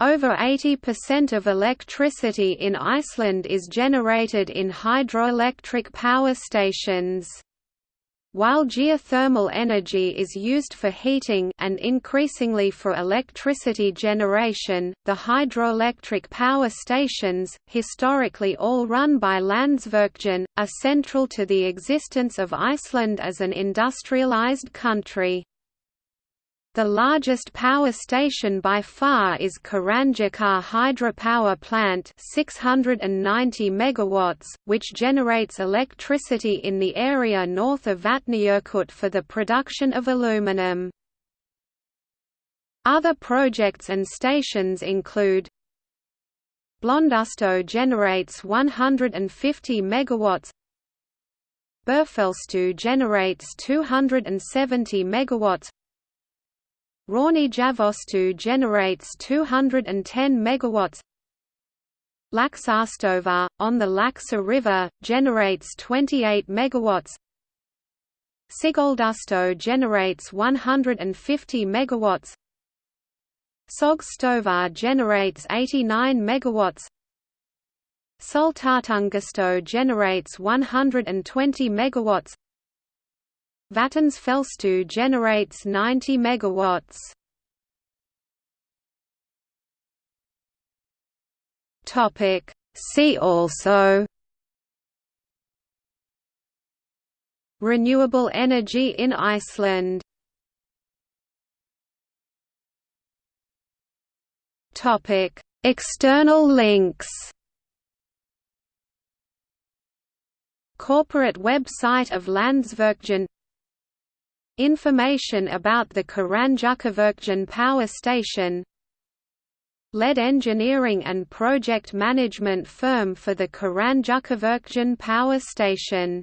Over 80% of electricity in Iceland is generated in hydroelectric power stations. While geothermal energy is used for heating and increasingly for electricity generation, the hydroelectric power stations, historically all run by Landsvirkjun, are central to the existence of Iceland as an industrialized country. The largest power station by far is Hydro hydropower plant 690 megawatts, which generates electricity in the area north of Vatnajökull for the production of aluminum. Other projects and stations include Blöndustöð generates 150 megawatts Búrfellstöð generates 270 megawatts Hrauní generates 210 megawatts. Laxárstova, on the Laxá River, generates 28 megawatts. Sigöldustöð generates 150 megawatts. Sogsstöðvar generates 89 megawatts. Sultartungustöð generates 120 megawatts. Vatnsfellstöð generates 90 megawatts. Topic. See also Renewable energy in Iceland. Topic. External links Corporate website of Landsvirkjun Information about the Hraunjökullvirkjun power station. Lead engineering and project management firm for the Hraunjökullvirkjun power station